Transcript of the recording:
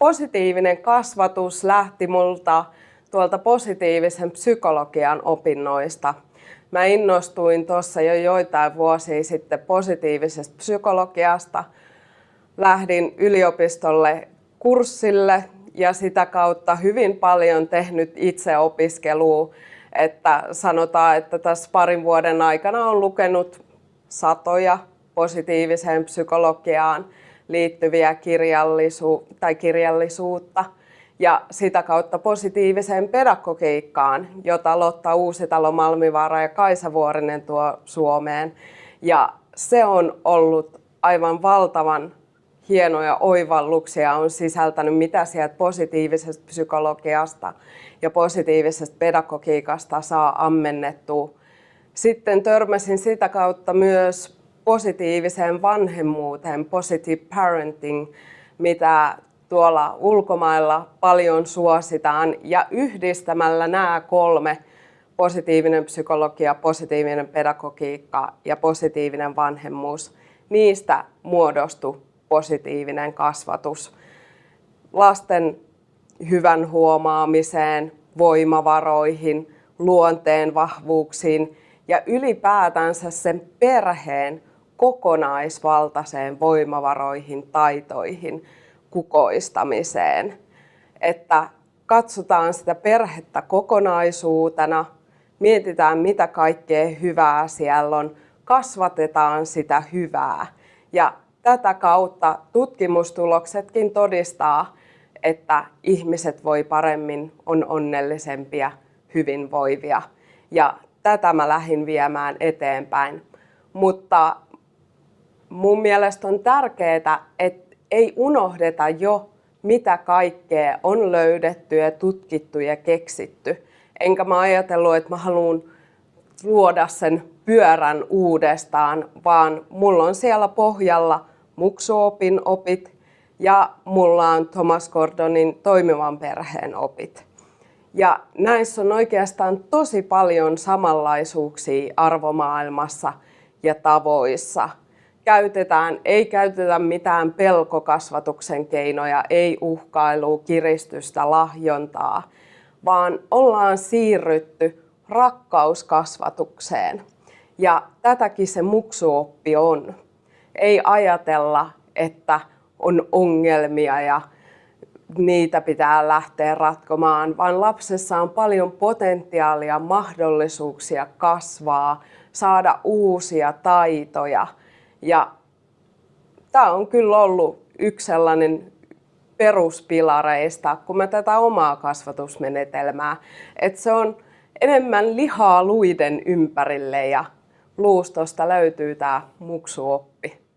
positiivinen kasvatus lähti multa tuolta positiivisen psykologian opinnoista. Mä innostuin tuossa jo joitain vuosia sitten positiivisesta psykologiasta. Lähdin yliopistolle kurssille ja sitä kautta hyvin paljon tehnyt itse opiskelua. Että sanotaan, että tässä parin vuoden aikana on lukenut satoja positiiviseen psykologiaan liittyviä kirjallisu- tai kirjallisuutta ja sitä kautta positiiviseen pedagogiikkaan, jota Lotta Uusitalo, Malmivaara ja Kaisa Vuorinen tuo Suomeen. Ja se on ollut aivan valtavan hienoja oivalluksia on sisältänyt, mitä sieltä positiivisesta psykologiasta ja positiivisesta pedagogiikasta saa ammennettua. Sitten törmäsin sitä kautta myös positiiviseen vanhemmuuteen, positive parenting, mitä tuolla ulkomailla paljon suositaan. Ja yhdistämällä nämä kolme, positiivinen psykologia, positiivinen pedagogiikka ja positiivinen vanhemmuus, niistä muodostui positiivinen kasvatus. Lasten hyvän huomaamiseen, voimavaroihin, luonteen vahvuuksiin ja ylipäätänsä sen perheen kokonaisvaltaiseen voimavaroihin, taitoihin, kukoistamiseen. Että katsotaan sitä perhettä kokonaisuutena, mietitään mitä kaikkea hyvää siellä on, kasvatetaan sitä hyvää. Ja tätä kautta tutkimustuloksetkin todistaa, että ihmiset voi paremmin, on onnellisempia, hyvinvoivia. Ja tätä mä lähdin viemään eteenpäin. Mutta mun mielestä on tärkeää, että ei unohdeta jo, mitä kaikkea on löydetty ja tutkittu ja keksitty. Enkä mä ajatellut, että mä haluan luoda sen pyörän uudestaan, vaan mulla on siellä pohjalla muksuopin opit ja mulla on Thomas Gordonin toimivan perheen opit. Ja näissä on oikeastaan tosi paljon samanlaisuuksia arvomaailmassa ja tavoissa. Käytetään, ei käytetä mitään pelkokasvatuksen keinoja, ei uhkailua, kiristystä, lahjontaa, vaan ollaan siirrytty rakkauskasvatukseen. Ja tätäkin se muksuoppi on. Ei ajatella, että on ongelmia ja niitä pitää lähteä ratkomaan, vaan lapsessa on paljon potentiaalia, mahdollisuuksia kasvaa, saada uusia taitoja. Ja tämä on kyllä ollut yksi sellainen peruspilareista, kun mä tätä omaa kasvatusmenetelmää, että se on enemmän lihaa luiden ympärille ja luustosta löytyy tämä muksuoppi.